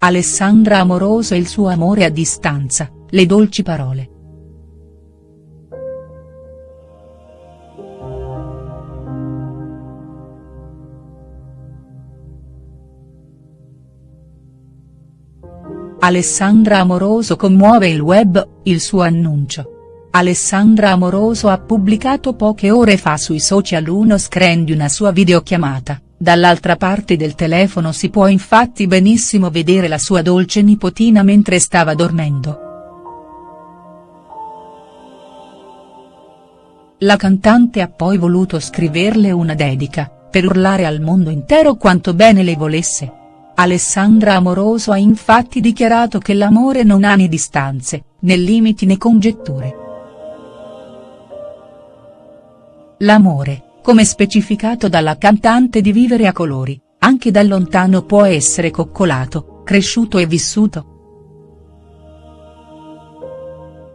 Alessandra Amoroso e il suo amore a distanza, le dolci parole. Alessandra Amoroso commuove il web, il suo annuncio. Alessandra Amoroso ha pubblicato poche ore fa sui social uno screen di una sua videochiamata, dall'altra parte del telefono si può infatti benissimo vedere la sua dolce nipotina mentre stava dormendo. La cantante ha poi voluto scriverle una dedica, per urlare al mondo intero quanto bene le volesse. Alessandra Amoroso ha infatti dichiarato che l'amore non ha né distanze, né limiti né congetture. L'amore, come specificato dalla cantante di Vivere a colori, anche da lontano può essere coccolato, cresciuto e vissuto.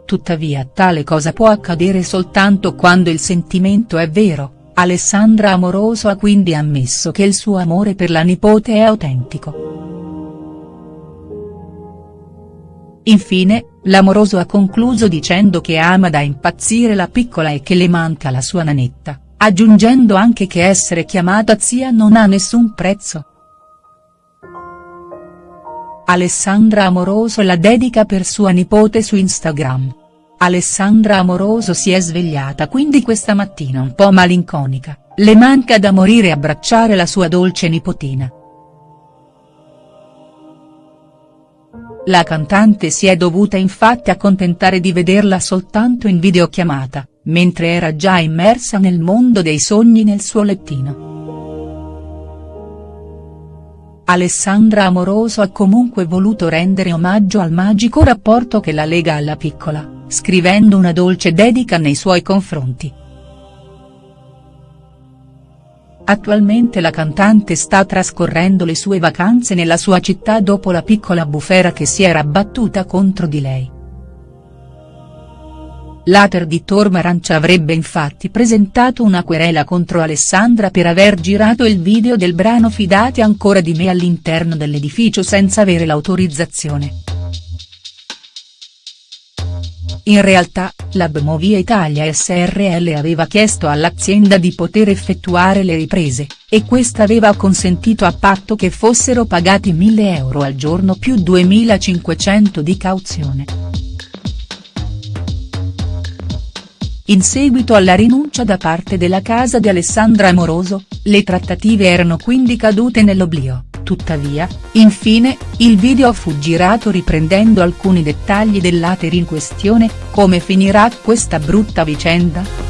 Tuttavia tale cosa può accadere soltanto quando il sentimento è vero, Alessandra Amoroso ha quindi ammesso che il suo amore per la nipote è autentico. Infine, l'amoroso ha concluso dicendo che ama da impazzire la piccola e che le manca la sua nanetta, aggiungendo anche che essere chiamata zia non ha nessun prezzo. Alessandra Amoroso la dedica per sua nipote su Instagram. Alessandra Amoroso si è svegliata quindi questa mattina un po' malinconica, le manca da morire abbracciare la sua dolce nipotina. La cantante si è dovuta infatti accontentare di vederla soltanto in videochiamata, mentre era già immersa nel mondo dei sogni nel suo lettino. Alessandra Amoroso ha comunque voluto rendere omaggio al magico rapporto che la lega alla piccola scrivendo una dolce dedica nei suoi confronti. Attualmente la cantante sta trascorrendo le sue vacanze nella sua città dopo la piccola bufera che si era battuta contro di lei. L'ater di Torma Arancia avrebbe infatti presentato una querela contro Alessandra per aver girato il video del brano Fidati ancora di me all'interno dell'edificio senza avere l'autorizzazione. In realtà, la Bmovie Italia SRL aveva chiesto all'azienda di poter effettuare le riprese, e questa aveva consentito a patto che fossero pagati 1000 euro al giorno più 2500 di cauzione. In seguito alla rinuncia da parte della casa di Alessandra Amoroso, le trattative erano quindi cadute nell'oblio. Tuttavia, infine, il video fu girato riprendendo alcuni dettagli dell'ater in questione, come finirà questa brutta vicenda?.